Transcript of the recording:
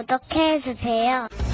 구독해주세요.